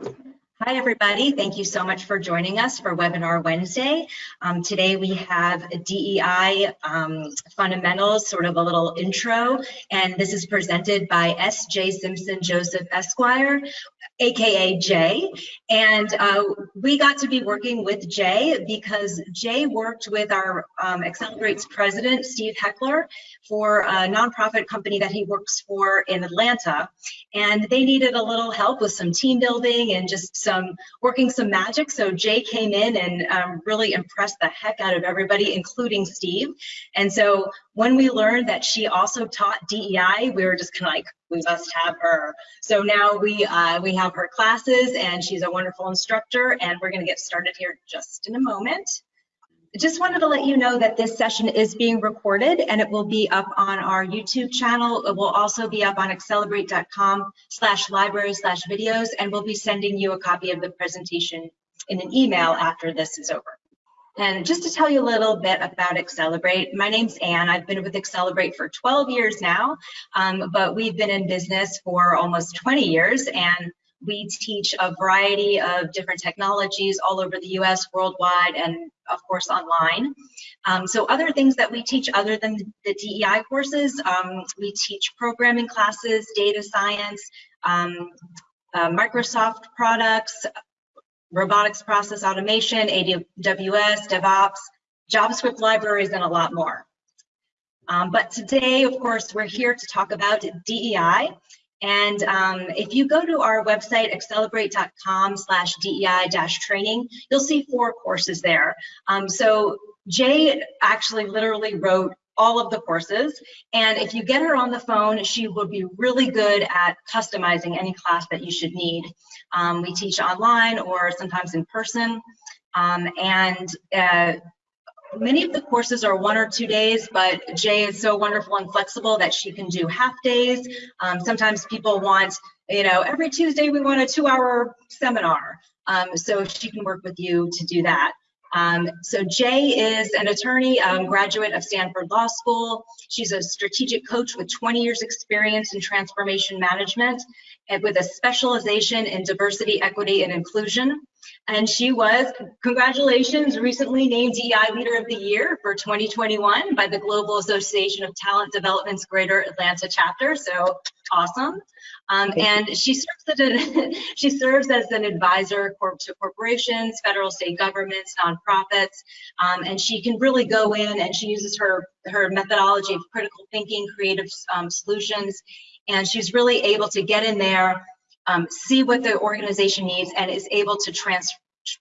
Thank you. Hi, everybody. Thank you so much for joining us for Webinar Wednesday. Um, today we have DEI um, fundamentals, sort of a little intro, and this is presented by S.J. Simpson Joseph Esquire, aka Jay. And uh, we got to be working with Jay because Jay worked with our um, Accelebrate's president, Steve Heckler, for a nonprofit company that he works for in Atlanta. And they needed a little help with some team building and just some working some magic. So Jay came in and um, really impressed the heck out of everybody, including Steve. And so when we learned that she also taught DEI, we were just kind of like, we must have her. So now we uh, we have her classes and she's a wonderful instructor and we're gonna get started here just in a moment. Just wanted to let you know that this session is being recorded and it will be up on our YouTube channel. It will also be up on accelebrate.com slash library slash videos and we'll be sending you a copy of the presentation in an email after this is over. And just to tell you a little bit about Accelebrate, my name's Anne. I've been with Accelebrate for 12 years now, um, but we've been in business for almost 20 years and we teach a variety of different technologies all over the US, worldwide, and of course online. Um, so other things that we teach other than the DEI courses, um, we teach programming classes, data science, um, uh, Microsoft products, robotics process automation, AWS, DevOps, JavaScript libraries, and a lot more. Um, but today, of course, we're here to talk about DEI. And um, if you go to our website, accelebrate.com slash DEI-training, you'll see four courses there. Um, so Jay actually literally wrote all of the courses. And if you get her on the phone, she will be really good at customizing any class that you should need. Um, we teach online or sometimes in person. Um, and uh, many of the courses are one or two days, but Jay is so wonderful and flexible that she can do half days. Um, sometimes people want, you know, every Tuesday we want a two hour seminar. Um, so she can work with you to do that. Um, so Jay is an attorney, um, graduate of Stanford Law School. She's a strategic coach with 20 years experience in transformation management with a specialization in diversity, equity, and inclusion. And she was, congratulations, recently named DEI Leader of the Year for 2021 by the Global Association of Talent Development's Greater Atlanta chapter. So awesome. Um, and she serves, as she serves as an advisor to corporations, federal, state governments, nonprofits, um, and she can really go in and she uses her, her methodology of critical thinking, creative um, solutions, and she's really able to get in there, um, see what the organization needs, and is able to trans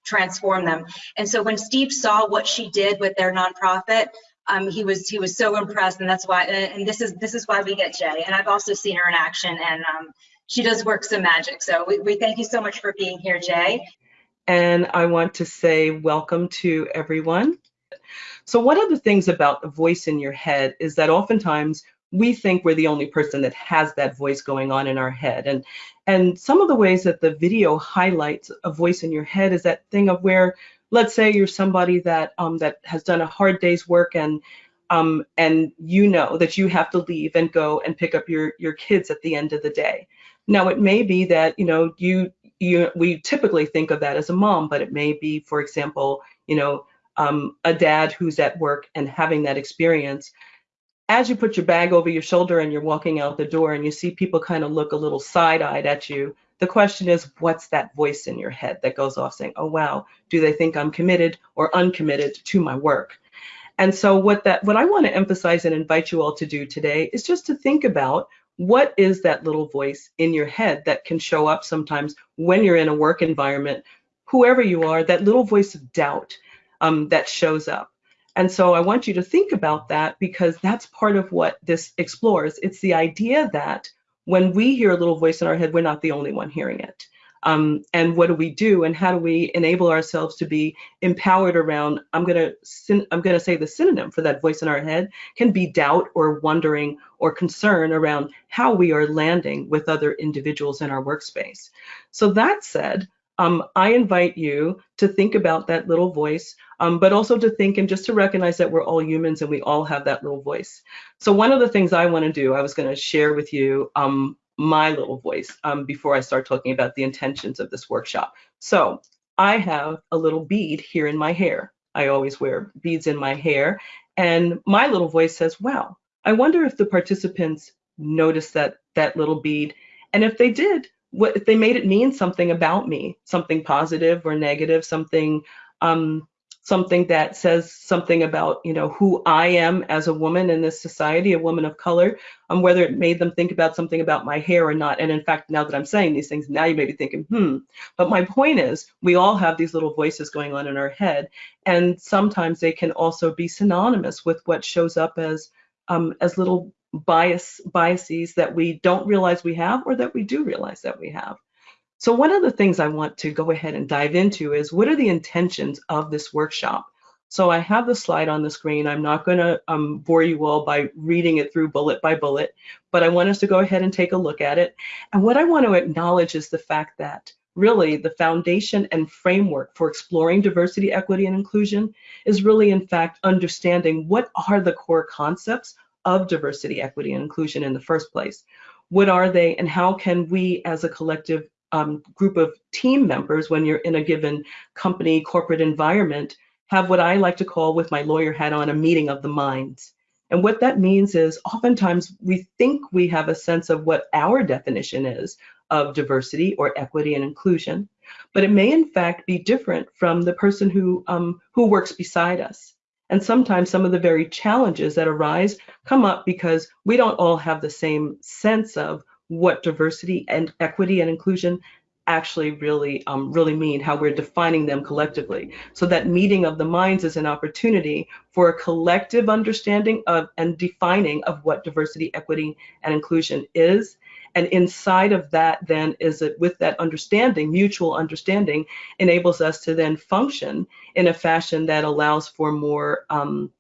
transform them. And so when Steve saw what she did with their nonprofit, um, he was he was so impressed, and that's why. And this is this is why we get Jay. And I've also seen her in action, and um, she does work some magic. So we, we thank you so much for being here, Jay. And I want to say welcome to everyone. So one of the things about the voice in your head is that oftentimes we think we're the only person that has that voice going on in our head. And and some of the ways that the video highlights a voice in your head is that thing of where let's say you're somebody that um, that has done a hard day's work and um, and you know that you have to leave and go and pick up your your kids at the end of the day. Now it may be that you know you you we typically think of that as a mom, but it may be, for example, you know um, a dad who's at work and having that experience. As you put your bag over your shoulder and you're walking out the door and you see people kind of look a little side-eyed at you, the question is, what's that voice in your head that goes off saying, oh, wow, do they think I'm committed or uncommitted to my work? And so what that what I want to emphasize and invite you all to do today is just to think about what is that little voice in your head that can show up sometimes when you're in a work environment, whoever you are, that little voice of doubt um, that shows up. And so I want you to think about that because that's part of what this explores. It's the idea that when we hear a little voice in our head, we're not the only one hearing it. Um, and what do we do and how do we enable ourselves to be empowered around i'm going to i'm going to say the synonym for that voice in our head can be doubt or wondering or concern around how we are landing with other individuals in our workspace so that said um, I invite you to think about that little voice, um, but also to think and just to recognize that we're all humans and we all have that little voice. So one of the things I want to do, I was going to share with you um, my little voice um, before I start talking about the intentions of this workshop. So I have a little bead here in my hair. I always wear beads in my hair. And my little voice says, wow, I wonder if the participants noticed that, that little bead. And if they did, what if they made it mean something about me, something positive or negative, something um, something that says something about you know who I am as a woman in this society, a woman of color, um, whether it made them think about something about my hair or not. And in fact, now that I'm saying these things, now you may be thinking, hmm. But my point is, we all have these little voices going on in our head, and sometimes they can also be synonymous with what shows up as um, as little bias biases that we don't realize we have or that we do realize that we have. So one of the things I want to go ahead and dive into is what are the intentions of this workshop? So I have the slide on the screen. I'm not going to um, bore you all by reading it through bullet by bullet, but I want us to go ahead and take a look at it. And what I want to acknowledge is the fact that really the foundation and framework for exploring diversity, equity, and inclusion is really, in fact, understanding what are the core concepts of diversity, equity, and inclusion in the first place. What are they, and how can we as a collective um, group of team members when you're in a given company corporate environment have what I like to call with my lawyer hat on a meeting of the minds. And what that means is oftentimes we think we have a sense of what our definition is of diversity or equity and inclusion, but it may in fact be different from the person who, um, who works beside us. And sometimes some of the very challenges that arise come up because we don't all have the same sense of what diversity and equity and inclusion actually really um, really mean, how we're defining them collectively. So that meeting of the minds is an opportunity for a collective understanding of and defining of what diversity, equity, and inclusion is. And inside of that, then, is it with that understanding, mutual understanding, enables us to then function in a fashion that allows for more um,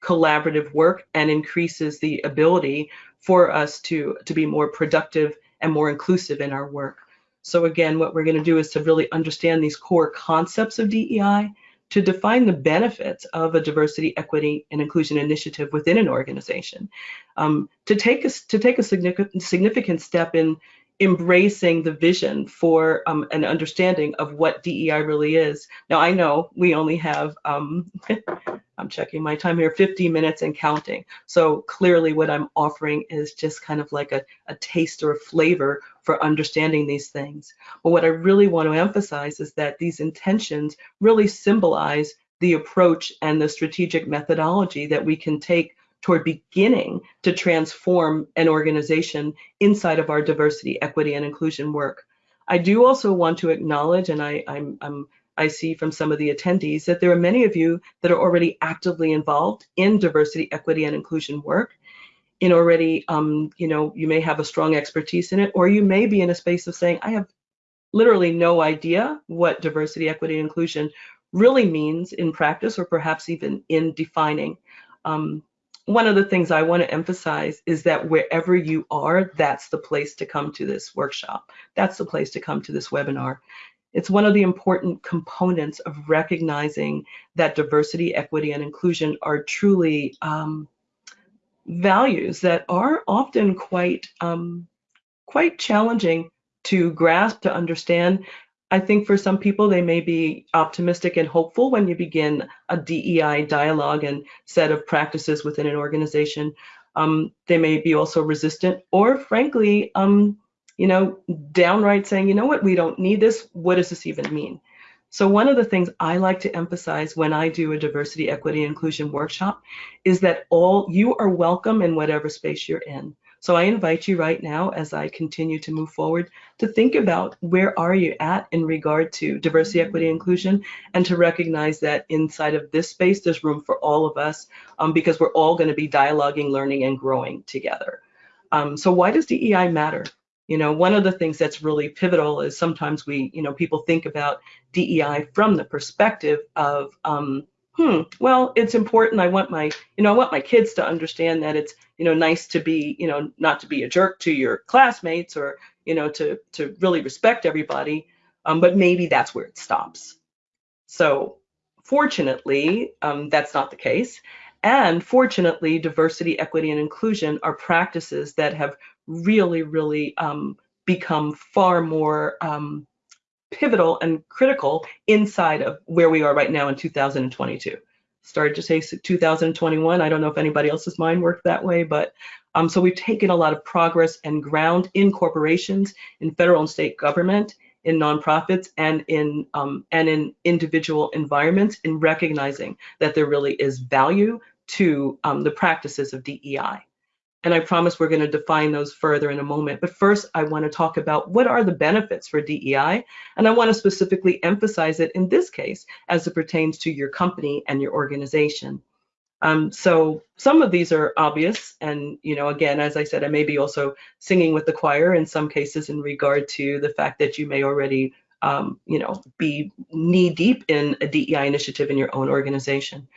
collaborative work and increases the ability for us to, to be more productive and more inclusive in our work. So again, what we're going to do is to really understand these core concepts of DEI, to define the benefits of a diversity, equity, and inclusion initiative within an organization, um, to take a, to take a significant, significant step in embracing the vision for um, an understanding of what DEI really is. Now, I know we only have, um, I'm checking my time here, 50 minutes and counting. So clearly what I'm offering is just kind of like a, a taste or a flavor for understanding these things. But what I really want to emphasize is that these intentions really symbolize the approach and the strategic methodology that we can take toward beginning to transform an organization inside of our diversity, equity, and inclusion work. I do also want to acknowledge, and I, I'm, I'm I see from some of the attendees that there are many of you that are already actively involved in diversity, equity, and inclusion work. In already, um, you know, you may have a strong expertise in it, or you may be in a space of saying, I have literally no idea what diversity, equity, and inclusion really means in practice, or perhaps even in defining. Um, one of the things I want to emphasize is that wherever you are, that's the place to come to this workshop. That's the place to come to this webinar. It's one of the important components of recognizing that diversity, equity, and inclusion are truly um, values that are often quite um, quite challenging to grasp, to understand, I think for some people, they may be optimistic and hopeful when you begin a DEI dialogue and set of practices within an organization. Um, they may be also resistant or frankly, um, you know, downright saying, you know what, we don't need this. What does this even mean? So one of the things I like to emphasize when I do a diversity, equity, inclusion workshop is that all you are welcome in whatever space you're in. So I invite you right now as I continue to move forward to think about where are you at in regard to diversity, equity, inclusion, and to recognize that inside of this space, there's room for all of us um, because we're all going to be dialoguing, learning, and growing together. Um, so why does DEI matter? You know, one of the things that's really pivotal is sometimes we, you know, people think about DEI from the perspective of um, hmm, well, it's important. I want my, you know, I want my kids to understand that it's, you know, nice to be, you know, not to be a jerk to your classmates or, you know, to to really respect everybody. Um, but maybe that's where it stops. So fortunately, um, that's not the case. And fortunately, diversity, equity, and inclusion are practices that have really, really um, become far more um, pivotal and critical inside of where we are right now in 2022. Started to say 2021. I don't know if anybody else's mind worked that way, but um, so we've taken a lot of progress and ground in corporations, in federal and state government, in nonprofits, and in um, and in individual environments, in recognizing that there really is value to um, the practices of DEI. And I promise we're going to define those further in a moment. But first, I want to talk about what are the benefits for DEI. And I want to specifically emphasize it in this case as it pertains to your company and your organization. Um, so some of these are obvious. And, you know, again, as I said, I may be also singing with the choir in some cases in regard to the fact that you may already, um, you know, be knee deep in a DEI initiative in your own organization.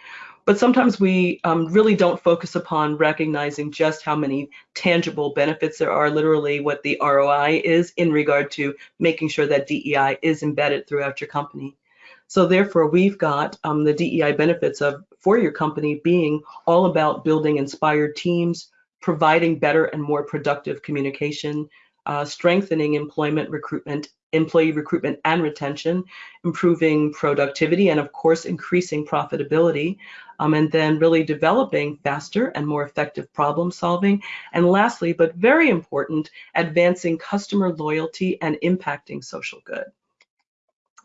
But sometimes we um, really don't focus upon recognizing just how many tangible benefits there are, literally what the ROI is in regard to making sure that DEI is embedded throughout your company. So therefore, we've got um, the DEI benefits of for your company being all about building inspired teams, providing better and more productive communication, uh, strengthening employment recruitment employee recruitment and retention, improving productivity, and of course, increasing profitability, um, and then really developing faster and more effective problem solving. And lastly, but very important, advancing customer loyalty and impacting social good.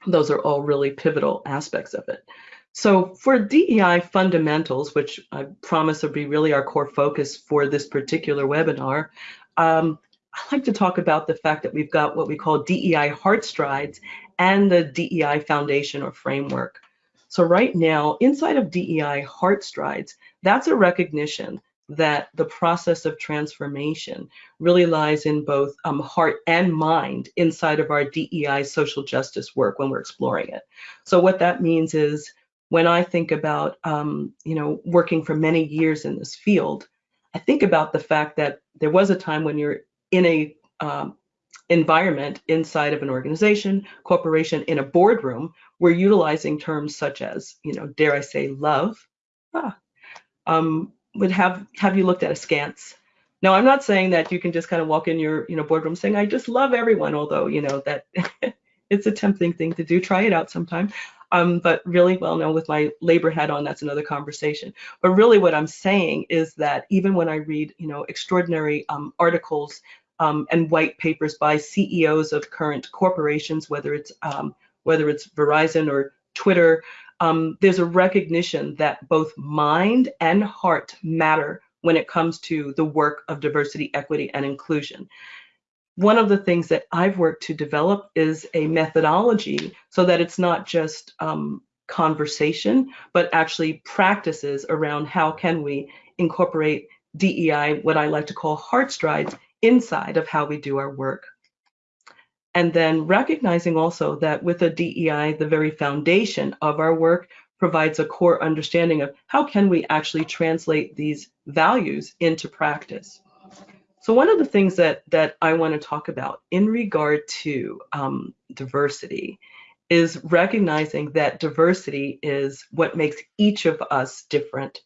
Those are all really pivotal aspects of it. So for DEI fundamentals, which I promise will be really our core focus for this particular webinar, um, I like to talk about the fact that we've got what we call DEI heart strides and the DEI foundation or framework. So right now, inside of DEI heart strides, that's a recognition that the process of transformation really lies in both um, heart and mind inside of our DEI social justice work when we're exploring it. So what that means is when I think about, um, you know, working for many years in this field, I think about the fact that there was a time when you're in a um, environment inside of an organization, corporation, in a boardroom, we're utilizing terms such as, you know, dare I say, love. Ah, um, would have have you looked at askance? Now, I'm not saying that you can just kind of walk in your, you know, boardroom saying, "I just love everyone," although you know that it's a tempting thing to do. Try it out sometime. Um, but really, well, now with my labor hat on, that's another conversation. But really, what I'm saying is that even when I read, you know, extraordinary um, articles um, and white papers by CEOs of current corporations, whether it's um, whether it's Verizon or Twitter, um, there's a recognition that both mind and heart matter when it comes to the work of diversity, equity, and inclusion. One of the things that I've worked to develop is a methodology so that it's not just um, conversation, but actually practices around how can we incorporate DEI, what I like to call heart strides, inside of how we do our work. And then recognizing also that with a DEI, the very foundation of our work provides a core understanding of how can we actually translate these values into practice. So one of the things that that I want to talk about in regard to um, diversity is recognizing that diversity is what makes each of us different.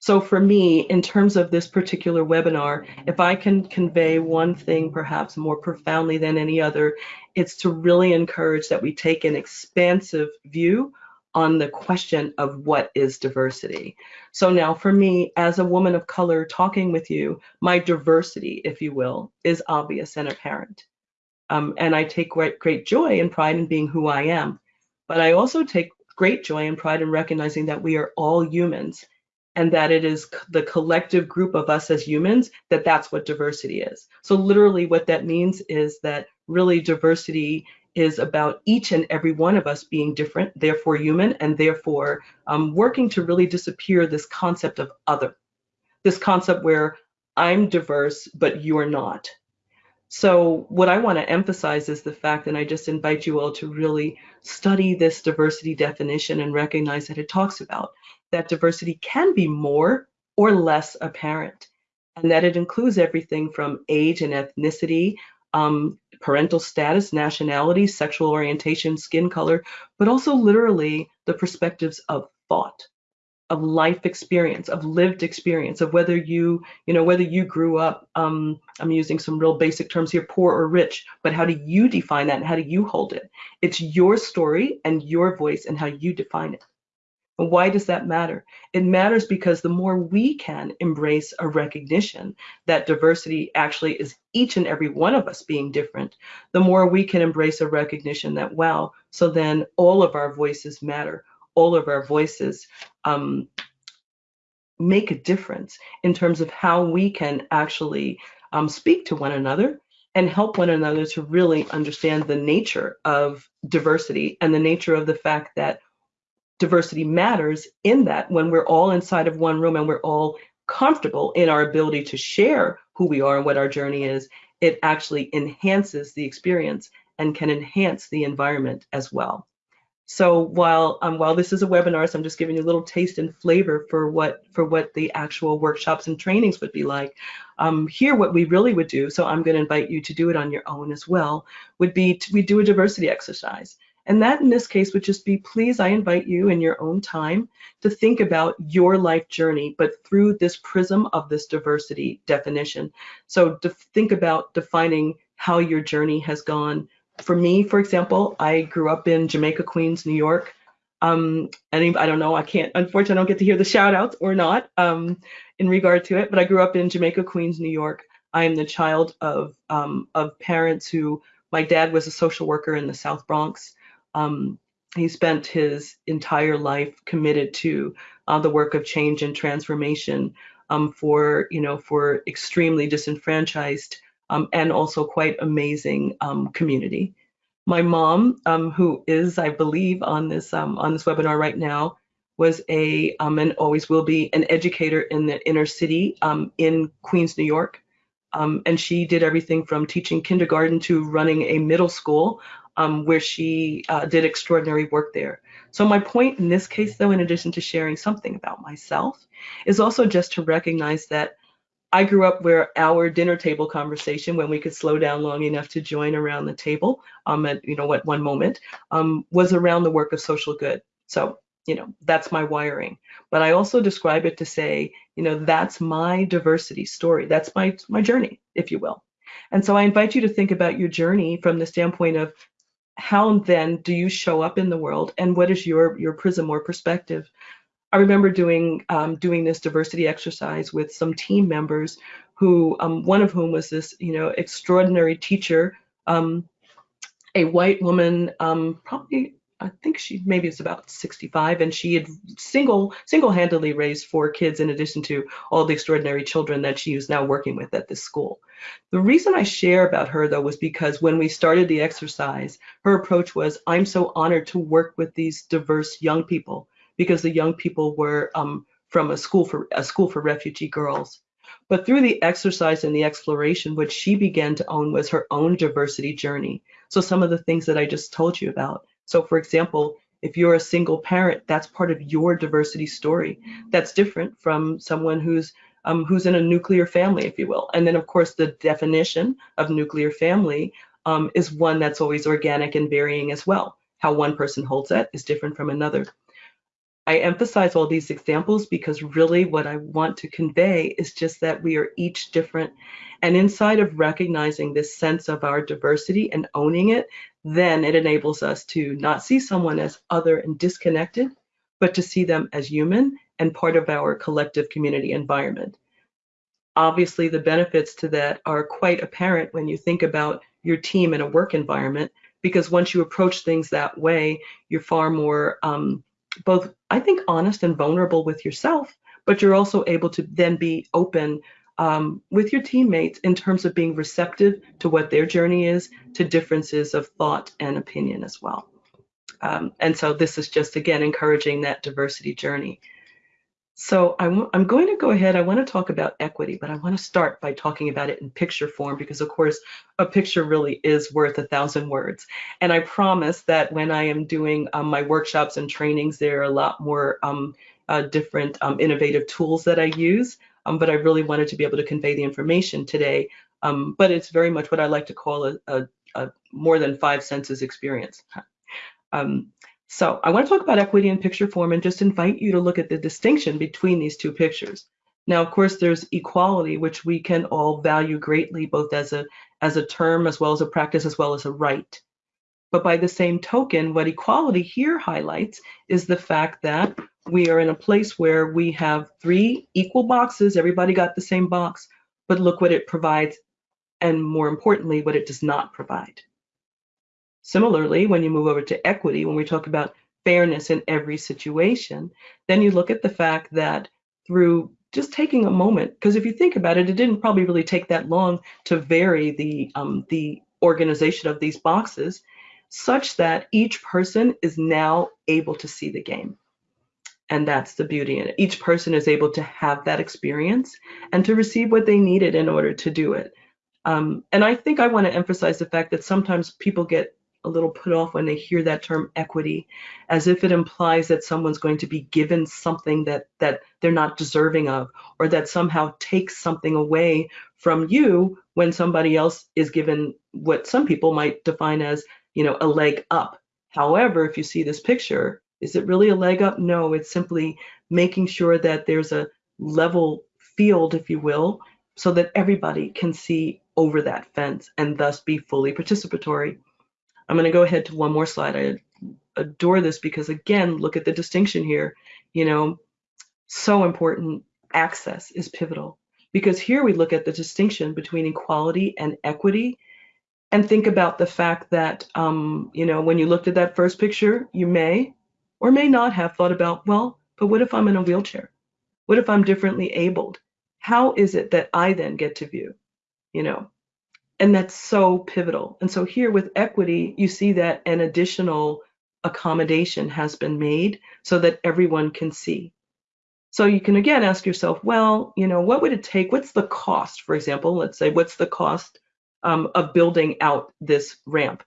So for me, in terms of this particular webinar, if I can convey one thing perhaps more profoundly than any other, it's to really encourage that we take an expansive view on the question of what is diversity. So now for me, as a woman of color talking with you, my diversity, if you will, is obvious and apparent. Um, and I take great, great joy and pride in being who I am. But I also take great joy and pride in recognizing that we are all humans and that it is the collective group of us as humans that that's what diversity is. So literally what that means is that really diversity is about each and every one of us being different, therefore human, and therefore um, working to really disappear this concept of other, this concept where I'm diverse, but you're not. So what I want to emphasize is the fact, and I just invite you all to really study this diversity definition and recognize that it talks about that diversity can be more or less apparent, and that it includes everything from age and ethnicity, um, parental status, nationality, sexual orientation, skin color, but also literally the perspectives of thought. of life experience, of lived experience, of whether you, you know, whether you grew up, um, I'm using some real basic terms here, poor or rich, but how do you define that and how do you hold it? It's your story and your voice and how you define it. Why does that matter? It matters because the more we can embrace a recognition that diversity actually is each and every one of us being different, the more we can embrace a recognition that, wow, so then all of our voices matter all of our voices um, make a difference in terms of how we can actually um, speak to one another and help one another to really understand the nature of diversity and the nature of the fact that diversity matters in that when we're all inside of one room and we're all comfortable in our ability to share who we are and what our journey is, it actually enhances the experience and can enhance the environment as well. So while um, while this is a webinar, so I'm just giving you a little taste and flavor for what for what the actual workshops and trainings would be like. Um, here, what we really would do, so I'm going to invite you to do it on your own as well, would be to, we do a diversity exercise. And that in this case would just be, please, I invite you in your own time to think about your life journey, but through this prism of this diversity definition. So to think about defining how your journey has gone for me, for example, I grew up in Jamaica, Queens, New York. Um, I don't know, I can't, unfortunately, I don't get to hear the shout outs or not um, in regard to it, but I grew up in Jamaica, Queens, New York. I am the child of, um, of parents who, my dad was a social worker in the South Bronx. Um, he spent his entire life committed to uh, the work of change and transformation um, for, you know, for extremely disenfranchised um, and also quite amazing um, community. My mom, um, who is, I believe, on this um, on this webinar right now, was a um, and always will be an educator in the inner city um, in Queens, New York. and she did everything from teaching kindergarten to running a middle school where she uh, did extraordinary work there. So my point in this case, though, in addition to sharing something about myself, is also just to recognize that I grew up where our dinner table conversation, when we could slow down long enough to join around the table, um, at you know at one moment, um, was around the work of social good. So you know that's my wiring. But I also describe it to say, you know, that's my diversity story. That's my my journey, if you will. And so I invite you to think about your journey from the standpoint of how then do you show up in the world, and what is your your prism or perspective? I remember doing um, doing this diversity exercise with some team members who um, one of whom was this you know extraordinary teacher, um, a white woman, um, probably I think she maybe it's about 65, and she had single single-handedly raised four kids in addition to all the extraordinary children that she is now working with at this school. The reason I share about her though was because when we started the exercise, her approach was, I'm so honored to work with these diverse young people because the young people were um, from a school for a school for refugee girls. But through the exercise and the exploration, what she began to own was her own diversity journey. So some of the things that I just told you about. So for example, if you're a single parent, that's part of your diversity story. That's different from someone who's um, who's in a nuclear family, if you will. And then of course the definition of nuclear family um, is one that's always organic and varying as well. How one person holds that is different from another. I emphasize all these examples because really what I want to convey is just that we are each different. And inside of recognizing this sense of our diversity and owning it, then it enables us to not see someone as other and disconnected, but to see them as human and part of our collective community environment. Obviously, the benefits to that are quite apparent when you think about your team in a work environment, because once you approach things that way, you're far more um, both, I think, honest and vulnerable with yourself, but you're also able to then be open um, with your teammates in terms of being receptive to what their journey is, to differences of thought and opinion as well. Um, and so this is just, again, encouraging that diversity journey. So I'm, I'm going to go ahead, I want to talk about equity, but I want to start by talking about it in picture form because of course a picture really is worth a thousand words. And I promise that when I am doing um, my workshops and trainings, there are a lot more um, uh, different um, innovative tools that I use, um, but I really wanted to be able to convey the information today. Um, but it's very much what I like to call a, a, a more than five senses experience. Um, So I want to talk about equity in picture form and just invite you to look at the distinction between these two pictures. Now, of course, there's equality, which we can all value greatly, both as a as a term, as well as a practice, as well as a right. But by the same token, what equality here highlights is the fact that we are in a place where we have three equal boxes. Everybody got the same box, but look what it provides, and more importantly, what it does not provide. Similarly, when you move over to equity, when we talk about fairness in every situation, then you look at the fact that through just taking a moment, because if you think about it, it didn't probably really take that long to vary the um, the organization of these boxes, such that each person is now able to see the game. And that's the beauty in it. Each person is able to have that experience and to receive what they needed in order to do it. Um, and I think I want to emphasize the fact that sometimes people get a little put off when they hear that term equity, as if it implies that someone's going to be given something that that they're not deserving of, or that somehow takes something away from you when somebody else is given what some people might define as, you know, a leg up. However, if you see this picture, is it really a leg up? No, it's simply making sure that there's a level field, if you will, so that everybody can see over that fence and thus be fully participatory. I'm going to go ahead to one more slide. I adore this because again, look at the distinction here. You know, so important. Access is pivotal because here we look at the distinction between equality and equity and think about the fact that, um, you know, when you looked at that first picture, you may or may not have thought about, well, but what if I'm in a wheelchair? What if I'm differently abled? How is it that I then get to view? You know, and that's so pivotal. And so here with equity, you see that an additional accommodation has been made so that everyone can see. So you can again ask yourself, well, you know, what would it take? What's the cost, for example? Let's say, what's the cost um, of building out this ramp?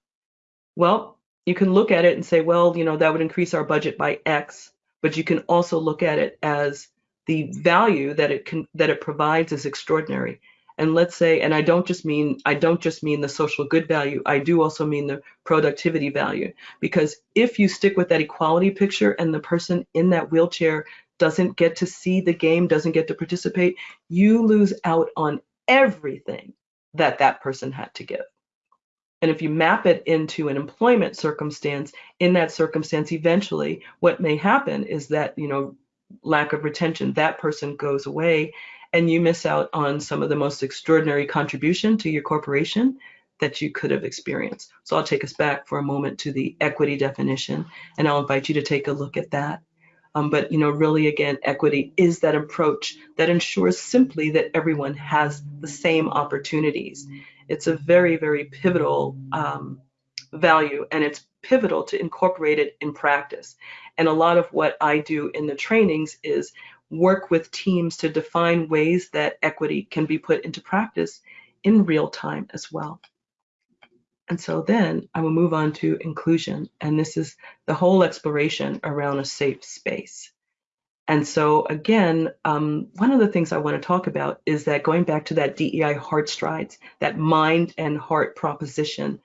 Well, you can look at it and say, well, you know, that would increase our budget by X, but you can also look at it as the value that it can that it provides is extraordinary and let's say and i don't just mean i don't just mean the social good value i do also mean the productivity value. Because if you stick with that equality picture and the person in that wheelchair doesn't get to see the game doesn't get to participate you lose out on everything that that person had to give. And if you map it into an employment circumstance in that circumstance eventually what may happen is that you know lack of retention that person goes away and you miss out on some of the most extraordinary contribution to your corporation that you could have experienced. So I'll take us back for a moment to the equity definition, and I'll invite you to take a look at that. Um, but you know, really, again, equity is that approach that ensures simply that everyone has the same opportunities. It's a very, very pivotal um, value, and it's pivotal to incorporate it in practice. And a lot of what I do in the trainings is work with teams to define ways that equity can be put into practice in real time as well. And so then I will move on to inclusion. And this is the whole exploration around a safe space. And so again, um, one of the things I want to talk about is that going back to that DEI heart strides, that mind and heart proposition,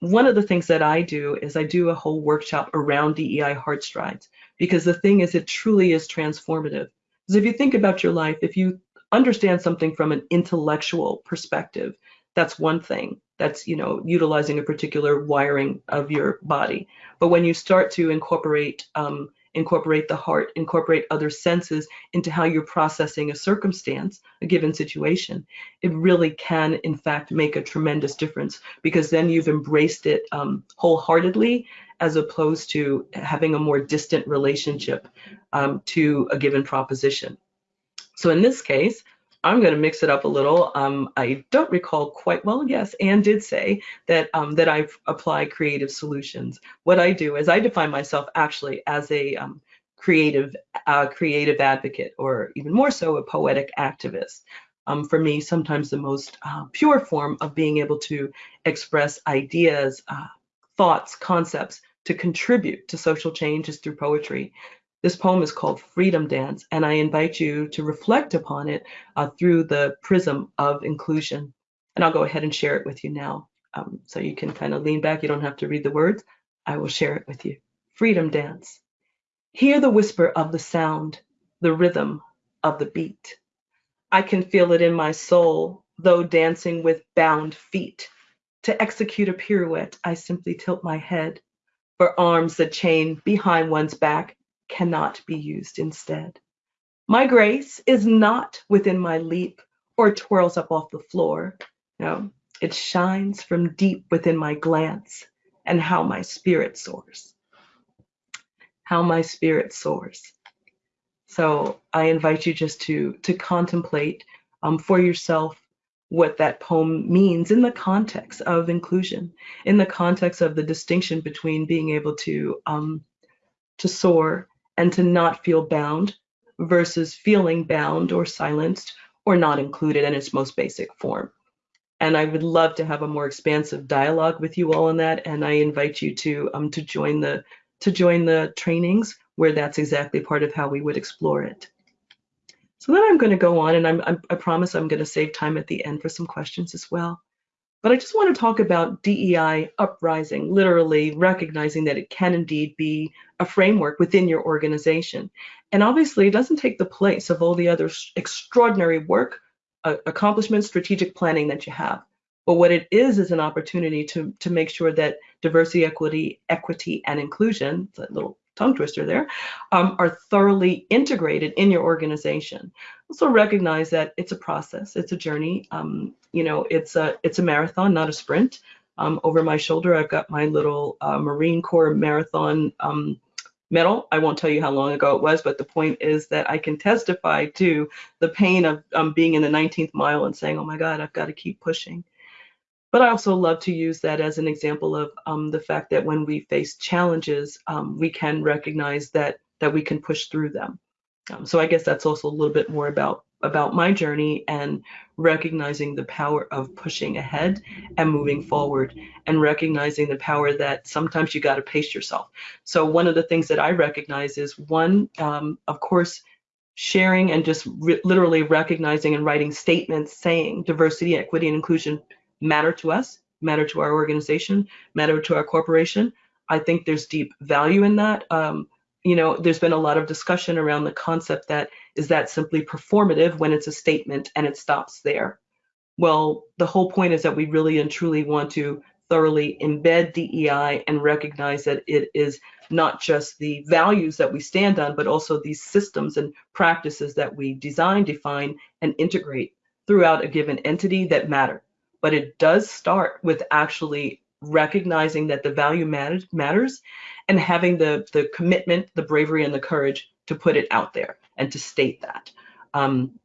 one of the things that I do is I do a whole workshop around DEI heart strides because the thing is, it truly is transformative. Because if you think about your life, if you understand something from an intellectual perspective, that's one thing. That's, you know, utilizing a particular wiring of your body. But when you start to incorporate um, incorporate the heart, incorporate other senses into how you're processing a circumstance, a given situation, it really can, in fact, make a tremendous difference because then you've embraced it um, wholeheartedly as opposed to having a more distant relationship um, to a given proposition. So in this case, I'm going to mix it up a little. Um, I don't recall quite well. Yes, Anne did say that um, that I apply creative solutions. What I do is I define myself actually as a um, creative uh, creative advocate, or even more so, a poetic activist. Um, for me, sometimes the most uh, pure form of being able to express ideas, uh, thoughts, concepts to contribute to social change is through poetry. This poem is called Freedom Dance, and I invite you to reflect upon it uh, through the prism of inclusion. And I'll go ahead and share it with you now. Um, so you can kind of lean back. You don't have to read the words. I will share it with you. freedom dance. Hear the whisper of the sound, the rhythm of the beat. I can feel it in my soul, though dancing with bound feet. To execute a pirouette, I simply tilt my head, for arms that chain behind one's back cannot be used instead. My grace is not within my leap or twirls up off the floor. No, it shines from deep within my glance and how my spirit soars. How my spirit soars. So I invite you just to to contemplate um, for yourself what that poem means in the context of inclusion, in the context of the distinction between being able to um, to soar and to not feel bound versus feeling bound or silenced or not included in its most basic form. And I would love to have a more expansive dialogue with you all on that. And I invite you to um, to join the to join the trainings where that's exactly part of how we would explore it. So then I'm going to go on, and I'm, I'm, i promise I'm going to save time at the end for some questions as well. But I just want to talk about DEI uprising, literally recognizing that it can indeed be a framework within your organization. And obviously, it doesn't take the place of all the other extraordinary work, uh, accomplishments, strategic planning that you have. But what it is is an opportunity to, to make sure that diversity, equity, equity, and inclusion, that little tongue twister there, um, are thoroughly integrated in your organization. Also recognize that it's a process, it's a journey. Um, you know, it's a it's a marathon, not a sprint. Um, over my shoulder, I've got my little uh, Marine Corps marathon um, medal. I won't tell you how long ago it was, but the point is that I can testify to the pain of um, being in the 19th mile and saying, oh my God, I've got to keep pushing. But I also love to use that as an example of um, the fact that when we face challenges, um, we can recognize that that we can push through them. Um, so I guess that's also a little bit more about about my journey and recognizing the power of pushing ahead and moving forward and recognizing the power that sometimes you got to pace yourself. So one of the things that I recognize is one, um, of course, sharing and just re literally recognizing and writing statements saying diversity, equity, and inclusion matter to us, matter to our organization, matter to our corporation. I think there's deep value in that. Um, you know, there's been a lot of discussion around the concept that is that simply performative when it's a statement and it stops there. Well, the whole point is that we really and truly want to thoroughly embed DEI and recognize that it is not just the values that we stand on, but also these systems and practices that we design, define, and integrate throughout a given entity that matter but it does start with actually recognizing that the value matters, and having the, the commitment, the bravery, and the courage to put it out there and to state that. Um,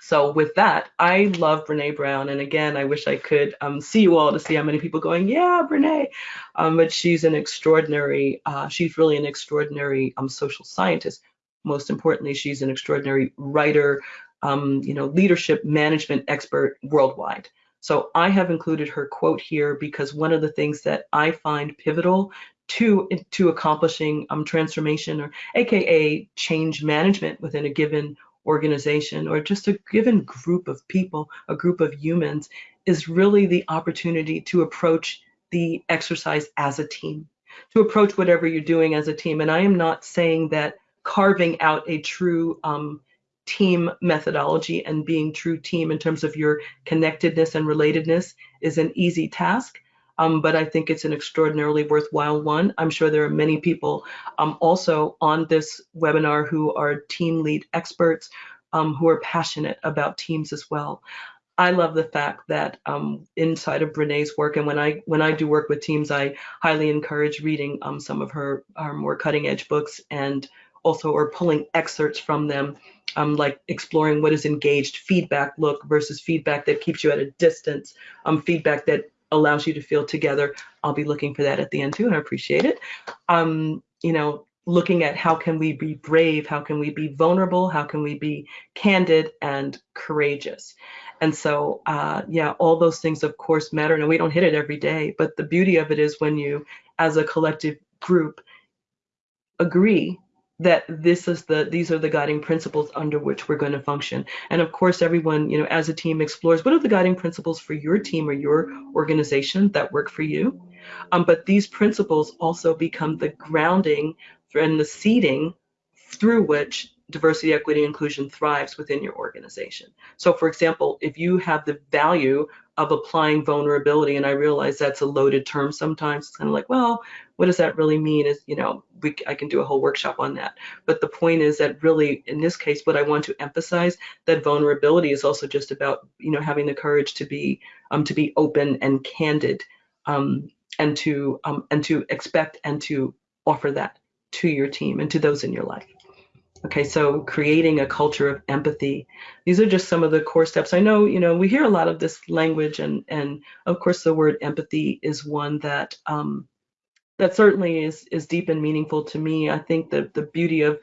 so with that, I love Brene Brown. And again, I wish I could um, see you all to see how many people going, yeah, Brene. Um, but she's an extraordinary, uh, she's really an extraordinary um, social scientist. Most importantly, she's an extraordinary writer, um, you know, leadership management expert worldwide. So I have included her quote here because one of the things that I find pivotal to to accomplishing um, transformation or AKA change management within a given organization or just a given group of people, a group of humans, is really the opportunity to approach the exercise as a team, to approach whatever you're doing as a team. And I am not saying that carving out a true um, team methodology and being true team in terms of your connectedness and relatedness is an easy task. Um, but I think it's an extraordinarily worthwhile one. I'm sure there are many people um, also on this webinar who are team lead experts um, who are passionate about teams as well. I love the fact that um, inside of Brene's work, and when I when I do work with teams, I highly encourage reading um, some of her, her more cutting edge books and also or pulling excerpts from them um, like exploring what is engaged feedback look versus feedback that keeps you at a distance, um, feedback that allows you to feel together. I'll be looking for that at the end too, and I appreciate it. Um, you know, looking at how can we be brave, how can we be vulnerable, how can we be candid and courageous. And so, uh, yeah, all those things, of course, matter. And we don't hit it every day, but the beauty of it is when you, as a collective group, agree that this is the these are the guiding principles under which we're going to function. And of course everyone you know as a team explores what are the guiding principles for your team or your organization that work for you? Um, but these principles also become the grounding and the seeding through which diversity, equity, inclusion thrives within your organization. So for example, if you have the value of applying vulnerability, and I realize that's a loaded term sometimes, it's kind of like, well, what does that really mean? Is, you know, we, I can do a whole workshop on that. But the point is that really, in this case, what I want to emphasize, that vulnerability is also just about, you know, having the courage to be, um, to be open and candid, um, and to, um, and to expect and to offer that to your team and to those in your life. Okay, so creating a culture of empathy. These are just some of the core steps. I know, you know, we hear a lot of this language, and and of course, the word empathy is one that um, that certainly is is deep and meaningful to me. I think that the beauty of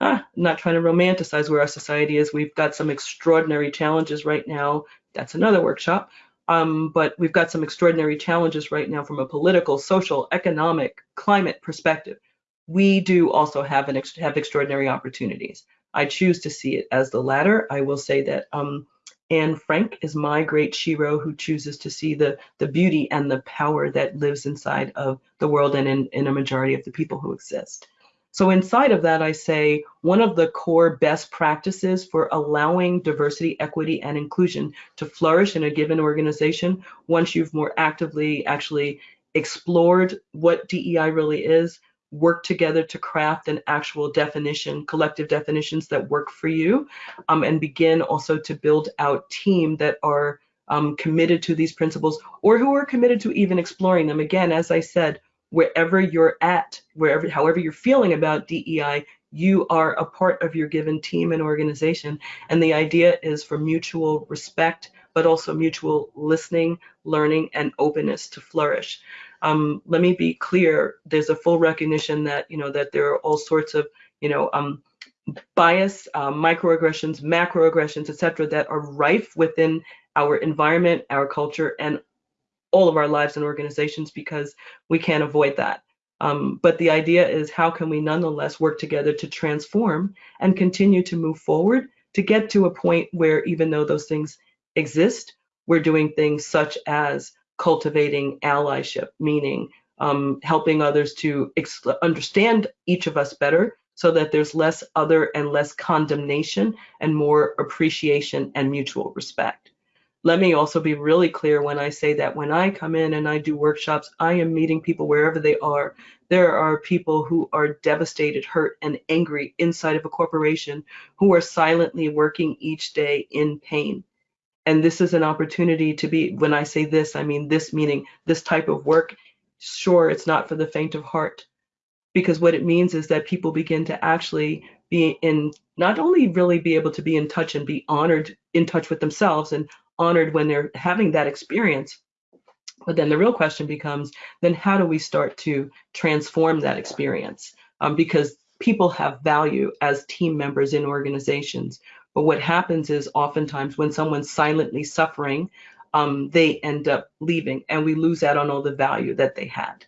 ah, not trying to romanticize where our society is. We've got some extraordinary challenges right now. That's another workshop. Um, but we've got some extraordinary challenges right now from a political, social, economic, climate perspective we do also have an ex have extraordinary opportunities. I choose to see it as the latter. I will say that um, Anne Frank is my great shero who chooses to see the the beauty and the power that lives inside of the world and in, in a majority of the people who exist. So inside of that, I say one of the core best practices for allowing diversity, equity, and inclusion to flourish in a given organization, once you've more actively actually explored what DEI really is, work together to craft an actual definition, collective definitions that work for you, um, and begin also to build out team that are um, committed to these principles or who are committed to even exploring them. Again, as I said, wherever you're at, wherever, however you're feeling about DEI, you are a part of your given team and organization. And the idea is for mutual respect, but also mutual listening, learning, and openness to flourish um, let me be clear, there's a full recognition that, you know, that there are all sorts of, you know, um, bias, uh, microaggressions, macroaggressions, et cetera, that are rife within our environment, our culture, and all of our lives and organizations because we can't avoid that. Um, but the idea is how can we nonetheless work together to transform and continue to move forward to get to a point where even though those things exist, we're doing things such as cultivating allyship, meaning um, helping others to understand each of us better so that there's less other and less condemnation and more appreciation and mutual respect. Let me also be really clear when I say that when I come in and I do workshops, I am meeting people wherever they are. There are people who are devastated, hurt, and angry inside of a corporation who are silently working each day in pain and this is an opportunity to be when i say this i mean this meaning this type of work sure it's not for the faint of heart. Because what it means is that people begin to actually be in not only really be able to be in touch and be honored in touch with themselves and honored when they're having that experience but then the real question becomes then how do we start to transform that experience? Um, because people have value as team members in organizations but what happens is oftentimes when someone's silently suffering, um, they end up leaving and we lose out on all the value that they had.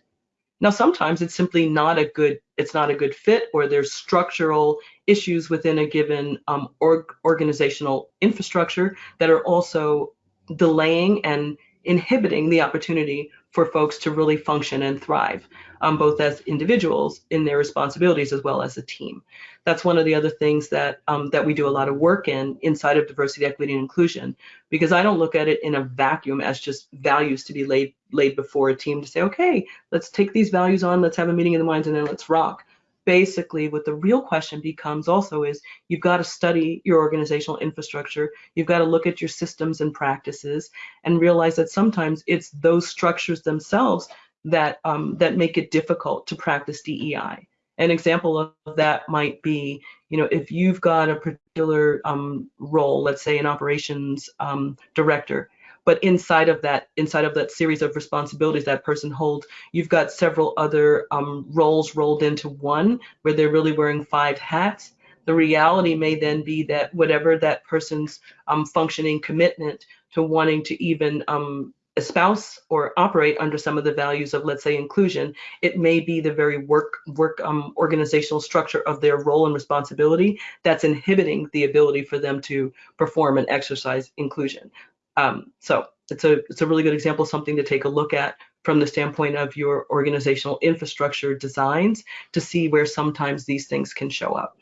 Now, sometimes it's simply not a good, it's not a good fit or there's structural issues within a given um, org organizational infrastructure that are also delaying and inhibiting the opportunity for folks to really function and thrive, um, both as individuals in their responsibilities as well as a team. That's one of the other things that um, that we do a lot of work in inside of diversity, equity, and inclusion, because I don't look at it in a vacuum as just values to be laid laid before a team to say, okay, let's take these values on, let's have a meeting in the minds, and then let's rock basically what the real question becomes also is you've got to study your organizational infrastructure you've got to look at your systems and practices and realize that sometimes it's those structures themselves that um, that make it difficult to practice DEI an example of that might be you know if you've got a particular um, role let's say an operations um, director but inside of that inside of that series of responsibilities that person holds you've got several other um, roles rolled into one where they're really wearing five hats. The reality may then be that whatever that person's um, functioning commitment to wanting to even um, espouse or operate under some of the values of let's say inclusion it may be the very work work um, organizational structure of their role and responsibility that's inhibiting the ability for them to perform and exercise inclusion um, so it's a it's a really good example, something to take a look at from the standpoint of your organizational infrastructure designs to see where sometimes these things can show up.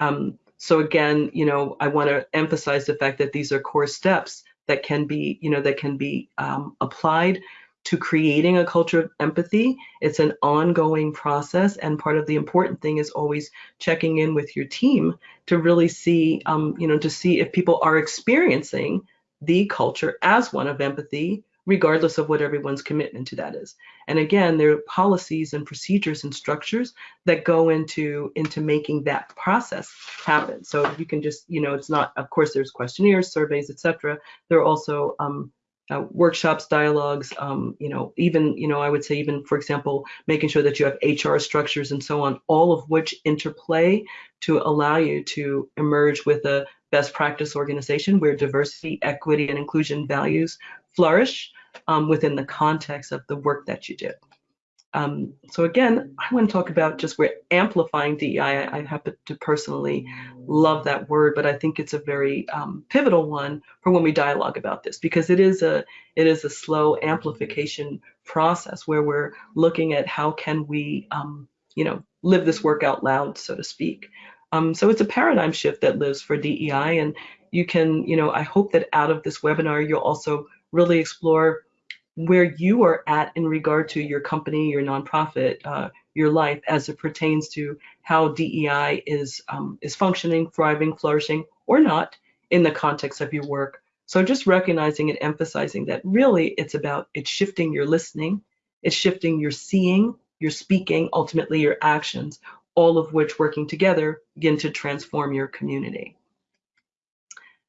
Um, so again, you know, I want to emphasize the fact that these are core steps that can be, you know, that can be um, applied to creating a culture of empathy. It's an ongoing process, and part of the important thing is always checking in with your team to really see, um, you know, to see if people are experiencing the culture as one of empathy regardless of what everyone's commitment to that is. And again, there are policies and procedures and structures that go into into making that process happen. So you can just, you know, it's not, of course, there's questionnaires, surveys, etc. There are also um, uh, workshops, dialogues, um, you know, even, you know, I would say even, for example, making sure that you have HR structures and so on, all of which interplay to allow you to emerge with a best practice organization where diversity, equity, and inclusion values flourish um, within the context of the work that you do. Um, so again, I want to talk about just we're amplifying DEI. I, I, happen to personally love that word, but I think it's a very um, pivotal one for when we dialogue about this because it is a it is a slow amplification process where we're looking at how can we um, you know live this work out loud, so to speak. Um, so it's a paradigm shift that lives for DEI, and you can you know I hope that out of this webinar you'll also really explore where you are at in regard to your company, your nonprofit, uh, your life as it pertains to how DEI is um, is functioning, thriving, flourishing, or not in the context of your work. So just recognizing and emphasizing that really it's about it's shifting your listening, it's shifting your seeing, your speaking, ultimately your actions, all of which working together begin to transform your community.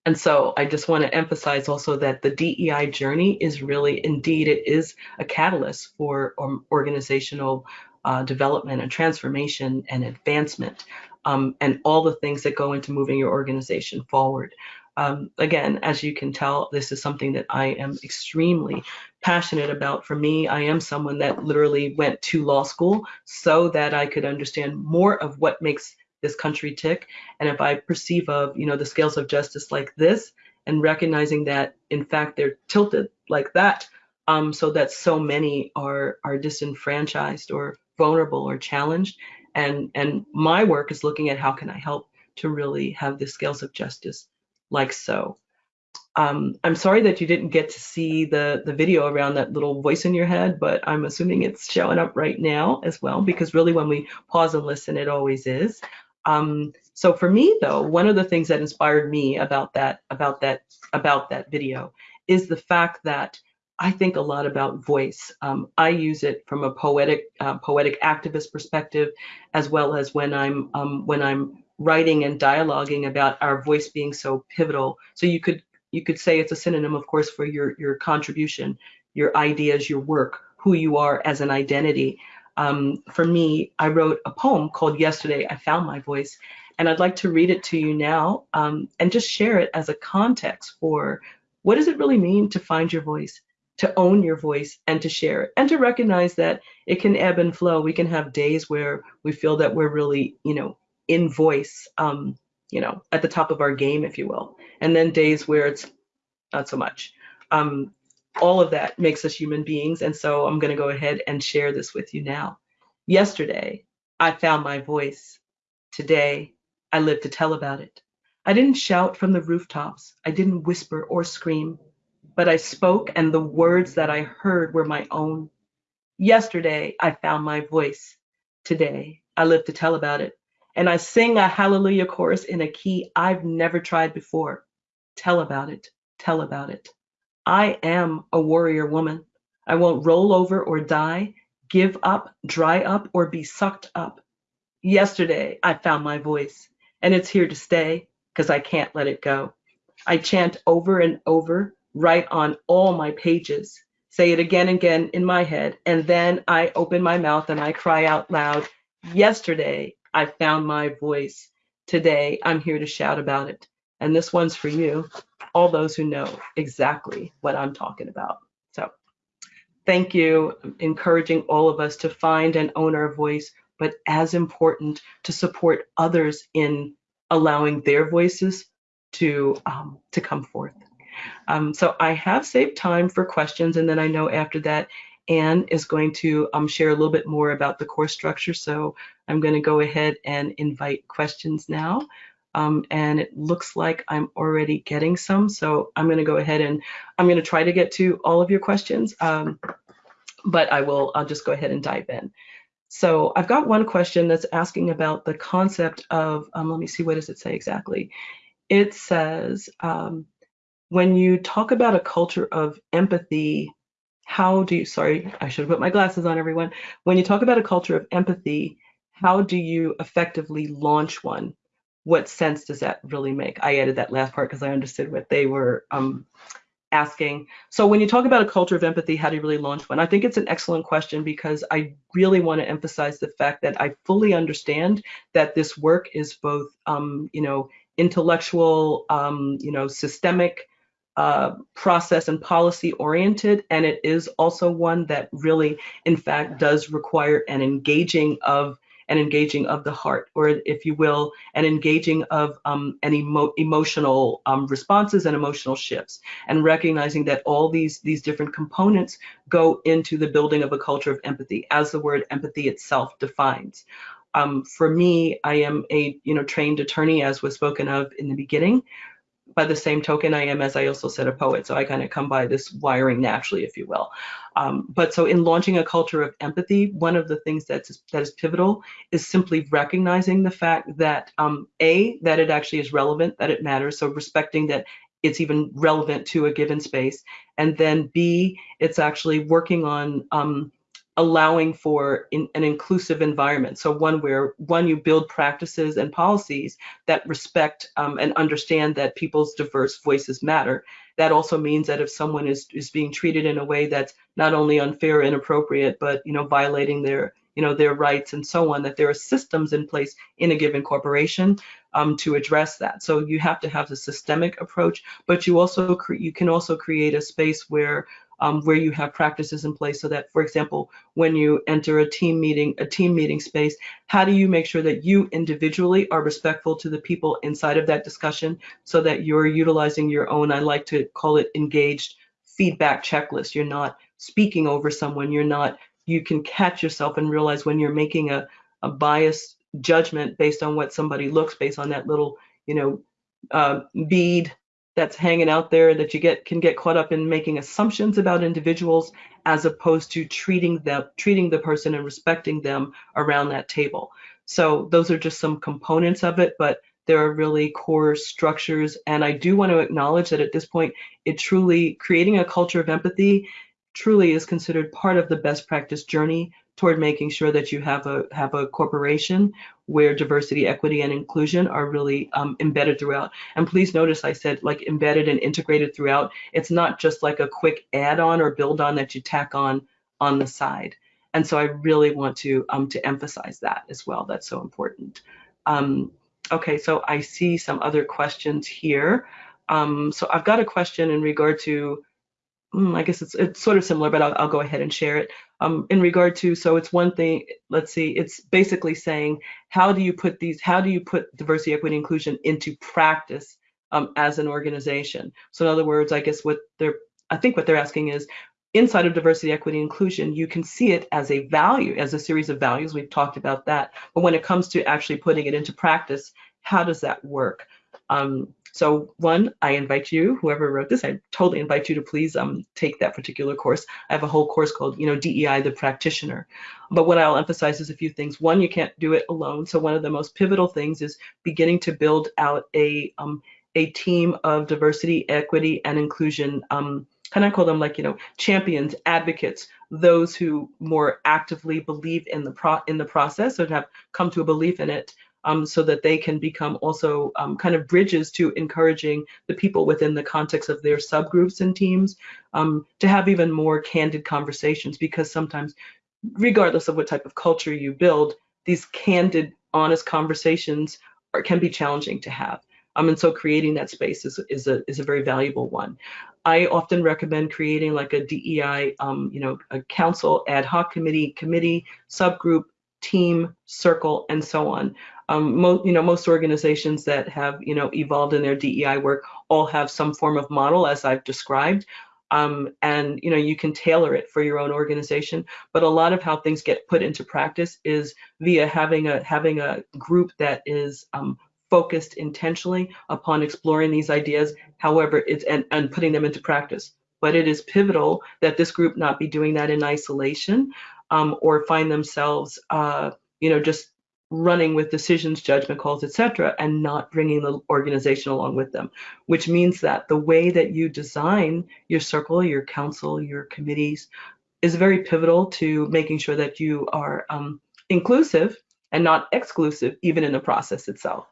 And so I just want to emphasize also that the DEI journey is really, indeed, it is a catalyst for um, organizational uh, development and transformation and advancement um, and all the things that go into moving your organization forward. Um, again, as you can tell, this is something that I am extremely passionate about. For me, I am someone that literally went to law school so that I could understand more of what makes this country tick. And if I perceive of, you know, the scales of justice like this and recognizing that in fact they're tilted like that, um, so that so many are are disenfranchised or vulnerable or challenged. And and my work is looking at how can I help to really have the scales of justice like so. Um, I'm sorry that you didn't get to see the, the video around that little voice in your head, but I'm assuming it's showing up right now as well, because really when we pause and listen, it always is. Um, so for me though, one of the things that inspired me about that about that about that video is the fact that I think a lot about voice. Um, I use it from a poetic uh, poetic activist perspective, as well as when I'm um, when I'm writing and dialoguing about our voice being so pivotal. So you could you could say it's a synonym, of course, for your your contribution, your ideas, your work, who you are as an identity um, for me, I wrote a poem called Yesterday I Found My Voice, and I'd like to read it to you now um, and just share it as a context for what does it really mean to find your voice, to own your voice, and to share it, and to recognize that it can ebb and flow. We can have days where we feel that we're really, you know, in voice, um, you know, at the top of our game, if you will, and then days where it's not so much. Um, all of that makes us human beings. And so I'm going to go ahead and share this with you now. Yesterday, I found my voice. Today, I live to tell about it. I didn't shout from the rooftops. I didn't whisper or scream, but I spoke, and the words that I heard were my own. Yesterday, I found my voice. Today, I live to tell about it. And I sing a hallelujah chorus in a key I've never tried before. Tell about it. Tell about it. I am a warrior woman. I won't roll over or die, give up, dry up, or be sucked up. Yesterday, I found my voice, and it's here to stay because I can't let it go. I chant over and over, write on all my pages, say it again and again in my head, and then I open my mouth and I cry out loud. Yesterday, I found my voice. Today, I'm here to shout about it. And this one's for you all those who know exactly what I'm talking about. So thank you, encouraging all of us to find and own our voice, but as important to support others in allowing their voices to um, to come forth. Um, so I have saved time for questions, and then I know after that, Anne is going to um, share a little bit more about the course structure. So I'm going to go ahead and invite questions now. Um, and it looks like I'm already getting some. So I'm going to go ahead and I'm going to try to get to all of your questions, um, but I will, I'll just go ahead and dive in. So I've got one question that's asking about the concept of, um, let me see, what does it say exactly? It says, um, when you talk about a culture of empathy, how do you, sorry, I should have put my glasses on everyone. When you talk about a culture of empathy, how do you effectively launch one? What sense does that really make? I added that last part because I understood what they were um, asking. So when you talk about a culture of empathy, how do you really launch one? I think it's an excellent question because I really want to emphasize the fact that I fully understand that this work is both, um, you know, intellectual, um, you know, systemic, uh, process and policy oriented, and it is also one that really, in fact, does require an engaging of an engaging of the heart, or if you will, an engaging of um, emo emotional um, responses and emotional shifts, and recognizing that all these these different components go into the building of a culture of empathy, as the word empathy itself defines. Um, for me, I am a you know trained attorney, as was spoken of in the beginning by the same token, I am, as I also said, a poet. So I kind of come by this wiring naturally, if you will. Um, but so in launching a culture of empathy, one of the things that's that is pivotal is simply recognizing the fact that um, a that it actually is relevant, that it matters. So respecting that it's even relevant to a given space, and then b it's actually working on um, allowing for in, an inclusive environment. So one where one you build practices and policies that respect um, and understand that people's diverse voices matter. That also means that if someone is is being treated in a way that's not only unfair, inappropriate, but you know violating their you know their rights and so on, that there are systems in place in a given corporation um, to address that. So you have to have the systemic approach, but you also you can also create a space where um, where you have practices in place so that, for example, when you enter a team meeting, a team meeting space, how do you make sure that you individually are respectful to the people inside of that discussion so that you're utilizing your own, I like to call it engaged feedback checklist. You're not speaking over someone. You're not, you can catch yourself and realize when you're making a, a biased judgment based on what somebody looks based on that little, you know, uh, bead that's hanging out there that you get can get caught up in making assumptions about individuals as opposed to treating them treating the person and respecting them around that table. So those are just some components of it but there are really core structures. And i do want to acknowledge that at this point it truly creating a culture of empathy truly is considered part of the best practice journey toward making sure that you have a have a corporation where diversity, equity, and inclusion are really um, embedded throughout. And please notice I said like embedded and integrated throughout. It's not just like a quick add-on or build-on that you tack on on the side. And so I really want to um, to emphasize that as well. That's so important. Um, okay, so I see some other questions here. Um, so I've got a question in regard to Mm, I guess it's it's sort of similar, but I'll, I'll go ahead and share it. Um, in regard to, so it's one thing. Let's see. It's basically saying how do you put these? How do you put diversity, equity, inclusion into practice um, as an organization? So in other words, I guess what they're I think what they're asking is inside of diversity, equity, inclusion, you can see it as a value, as a series of values. We've talked about that. But when it comes to actually putting it into practice, how does that work? Um, so one, I invite you, whoever wrote this, I totally invite you to please um, take that particular course. I have a whole course called, you know, DEI, the practitioner. But what I'll emphasize is a few things. One, you can't do it alone. So one of the most pivotal things is beginning to build out a um, a team of diversity, equity, and inclusion. Um, kind of call them like you know champions, advocates, those who more actively believe in the pro in the process or have come to a belief in it um, so that they can become also um, kind of bridges to encouraging the people within the context of their subgroups and teams um, to have even more candid conversations because sometimes, regardless of what type of culture you build, these candid, honest conversations are, can be challenging to have. Um, and so creating that space is, is, a, is a very valuable one. I often recommend creating like a DEI, um, you know, a council ad hoc committee, committee, subgroup, team, circle, and so on. Um, mo you know, most organizations that have, you know, evolved in their DEI work all have some form of model as I've described. um, and you know you can tailor it for your own organization. But a lot of how things get put into practice is via having a having a group that is um, focused intentionally upon exploring these ideas. However, it's and, and putting them into practice. But it is pivotal that this group not be doing that in isolation um, or find themselves, uh, you know, just running with decisions, judgment calls, etc., and not bringing the organization along with them, which means that the way that you design your circle, your council, your committees is very pivotal to making sure that you are um, inclusive and not exclusive, even in the process itself,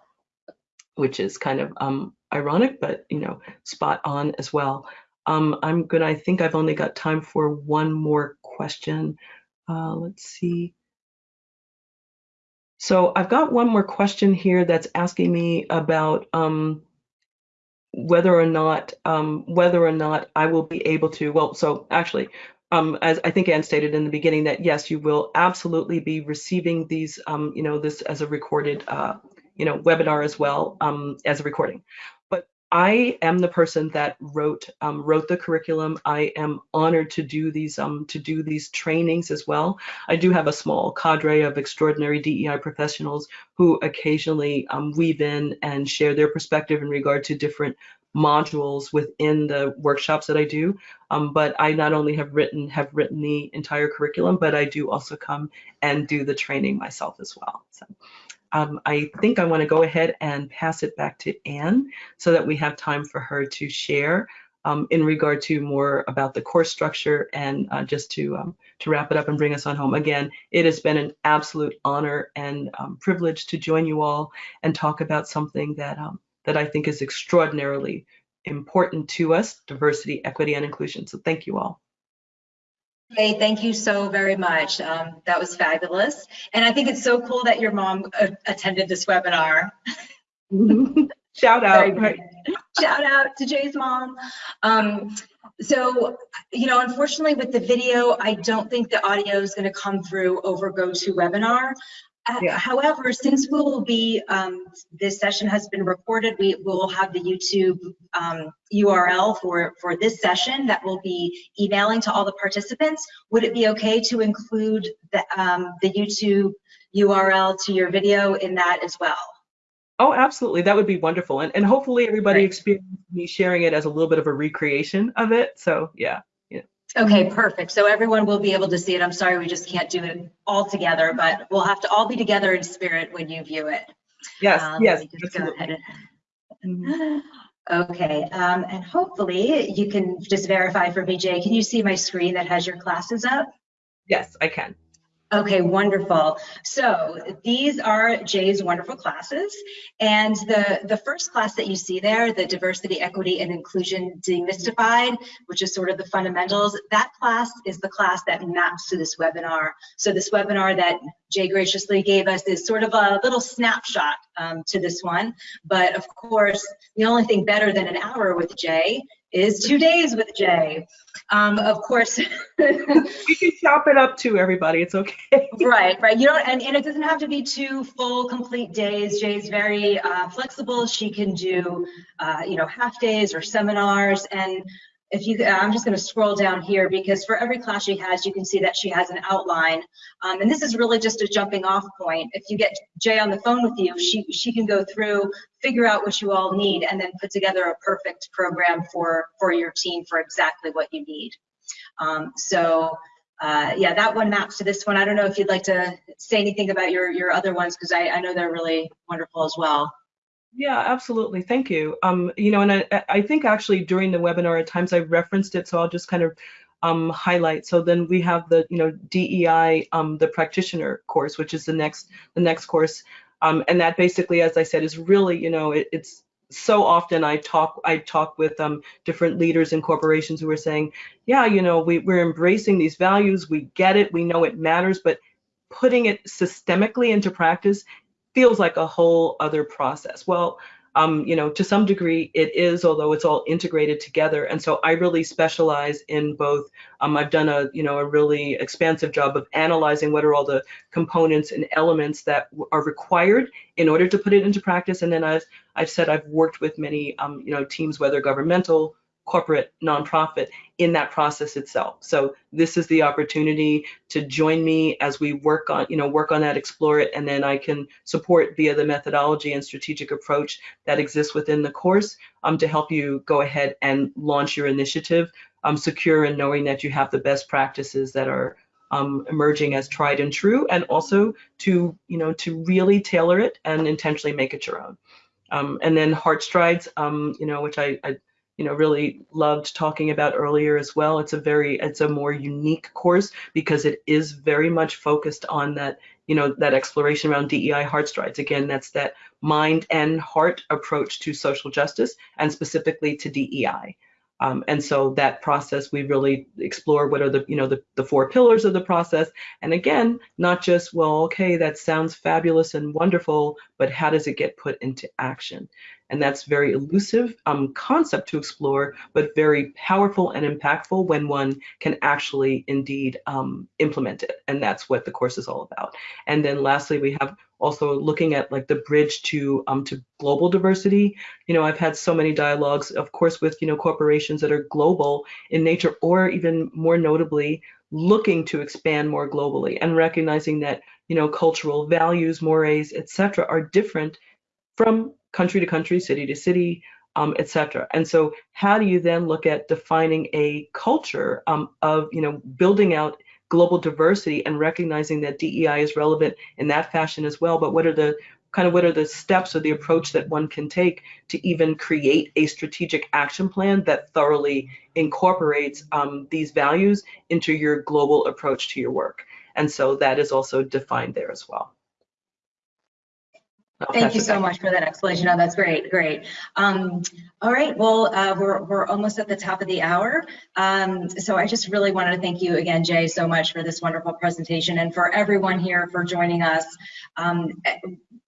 which is kind of um, ironic, but you know, spot on as well. Um, I'm gonna, I think I've only got time for one more question. Uh, let's see. So I've got one more question here that's asking me about um, whether or not um, whether or not I will be able to. Well, so actually, um, as I think Anne stated in the beginning, that yes, you will absolutely be receiving these, um, you know, this as a recorded, uh, you know, webinar as well um, as a recording. I am the person that wrote um, wrote the curriculum. I am honored to do these um, to do these trainings as well. I do have a small cadre of extraordinary DEI professionals who occasionally um, weave in and share their perspective in regard to different modules within the workshops that I do. Um, but I not only have written have written the entire curriculum, but I do also come and do the training myself as well. So um, I think I want to go ahead and pass it back to Anne so that we have time for her to share um, in regard to more about the course structure and uh, just to um, to wrap it up and bring us on home. Again, it has been an absolute honor and um, privilege to join you all and talk about something that um, that I think is extraordinarily important to us, diversity, equity, and inclusion. So thank you all. Hey, thank you so very much. Um, that was fabulous. And I think it's so cool that your mom uh, attended this webinar. Shout out. Shout out to Jay's mom. Um, so, you know, unfortunately with the video, I don't think the audio is going to come through over GoToWebinar. Uh, yeah. However, since we will be, um, this session has been recorded, we will have the YouTube um, URL for, for this session that will be emailing to all the participants. Would it be okay to include the, um, the YouTube URL to your video in that as well? Oh, absolutely. That would be wonderful. And, and hopefully everybody right. experienced me sharing it as a little bit of a recreation of it. So yeah. Okay, perfect. So everyone will be able to see it. I'm sorry, we just can't do it all together, but we'll have to all be together in spirit when you view it. Yes, um, yes. Mm-hmm. Okay, um, and hopefully you can just verify for me, Jay. Can you see my screen that has your classes up? Yes, I can. Okay, wonderful. So these are Jay's wonderful classes. And the, the first class that you see there, the Diversity, Equity, and Inclusion Demystified, which is sort of the fundamentals, that class is the class that maps to this webinar. So this webinar that Jay graciously gave us is sort of a little snapshot um, to this one. But of course, the only thing better than an hour with Jay is two days with Jay. Um, of course. we can chop it up too, everybody. It's okay. right, right. You don't, and, and it doesn't have to be two full, complete days. Jay's very uh, flexible. She can do, uh, you know, half days or seminars. And if you, I'm just going to scroll down here because for every class she has, you can see that she has an outline. Um, and this is really just a jumping off point. If you get Jay on the phone with you, she, she can go through, figure out what you all need, and then put together a perfect program for, for your team for exactly what you need. Um, so uh, yeah, that one maps to this one. I don't know if you'd like to say anything about your, your other ones because I, I know they're really wonderful as well. Yeah, absolutely. Thank you. Um, you know, and I, I think actually during the webinar at times I referenced it, so I'll just kind of um, highlight. So then we have the, you know, DEI, um, the practitioner course, which is the next, the next course. Um, and that basically, as I said, is really, you know, it, it's so often I talk, I talk with um, different leaders in corporations who are saying, yeah, you know, we, we're embracing these values, we get it, we know it matters, but putting it systemically into practice feels like a whole other process. Well, um, you know, to some degree it is, although it's all integrated together. And so I really specialize in both. Um, I've done a, you know, a really expansive job of analyzing what are all the components and elements that are required in order to put it into practice. And then I've, I've said I've worked with many, um, you know, teams, whether governmental, corporate nonprofit in that process itself. So this is the opportunity to join me as we work on, you know, work on that, explore it, and then I can support via the methodology and strategic approach that exists within the course um, to help you go ahead and launch your initiative, um, secure and knowing that you have the best practices that are um, emerging as tried and true, and also to, you know, to really tailor it and intentionally make it your own. Um, and then Heart Strides, um, you know, which I, I, you know, really loved talking about earlier as well. It's a very, it's a more unique course because it is very much focused on that, you know, that exploration around DEI Heart Strides. Again, that's that mind and heart approach to social justice and specifically to DEI. Um, and so that process, we really explore what are the, you know, the, the four pillars of the process. And again, not just, well, okay, that sounds fabulous and wonderful, but how does it get put into action? And that's very elusive um, concept to explore, but very powerful and impactful when one can actually indeed um, implement it. And that's what the course is all about. And then lastly, we have also looking at like the bridge to um, to global diversity. You know, I've had so many dialogues, of course, with you know corporations that are global in nature, or even more notably, looking to expand more globally and recognizing that you know cultural values, mores, etc., are different from country to country, city to city, um, cetera. And so, how do you then look at defining a culture um, of you know building out global diversity and recognizing that DEI is relevant in that fashion as well. But what are the kind of what are the steps or the approach that one can take to even create a strategic action plan that thoroughly incorporates um, these values into your global approach to your work? And so that is also defined there as well. Thank you so much for that explanation. Oh, that's great, great. Um, all right, well, uh, we're, we're almost at the top of the hour. Um, so I just really wanted to thank you again, Jay, so much for this wonderful presentation and for everyone here for joining us. Um,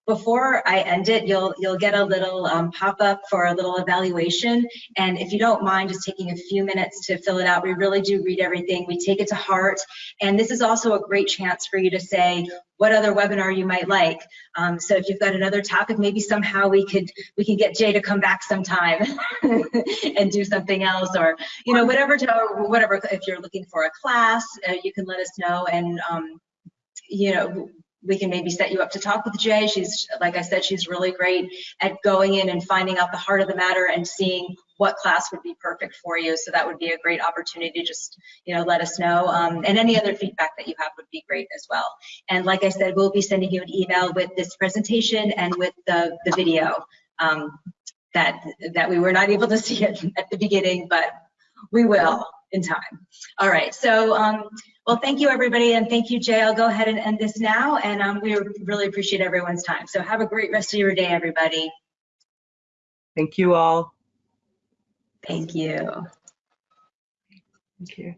before I end it, you'll you'll get a little um, pop-up for a little evaluation. And if you don't mind just taking a few minutes to fill it out, we really do read everything. We take it to heart. And this is also a great chance for you to say what other webinar you might like. Um, so if you've got another topic, maybe somehow we could we can get Jay to come back sometime and do something else, or you know whatever to whatever. If you're looking for a class, uh, you can let us know and. Um, you know, we can maybe set you up to talk with Jay. She's, like I said, she's really great at going in and finding out the heart of the matter and seeing what class would be perfect for you. So that would be a great opportunity. Just, you know, let us know. Um, and any other feedback that you have would be great as well. And like I said, we'll be sending you an email with this presentation and with the, the video um, that, that we were not able to see it at the beginning, but we will in time. All right, so um, well, thank you everybody, and thank you, Jay. I'll go ahead and end this now, and um, we really appreciate everyone's time. So have a great rest of your day, everybody. Thank you all. Thank you. Thank you.